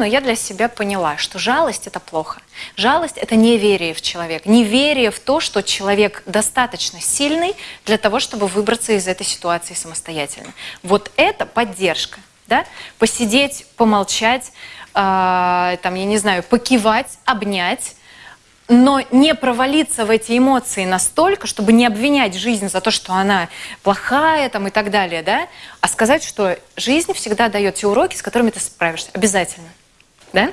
но я для себя поняла, что жалость – это плохо. Жалость – это неверие в человека, неверие в то, что человек достаточно сильный для того, чтобы выбраться из этой ситуации самостоятельно. Вот это поддержка. Да? Посидеть, помолчать, э, там, я не знаю, покивать, обнять, но не провалиться в эти эмоции настолько, чтобы не обвинять жизнь за то, что она плохая там, и так далее, да? а сказать, что жизнь всегда дает те уроки, с которыми ты справишься. Обязательно. Да?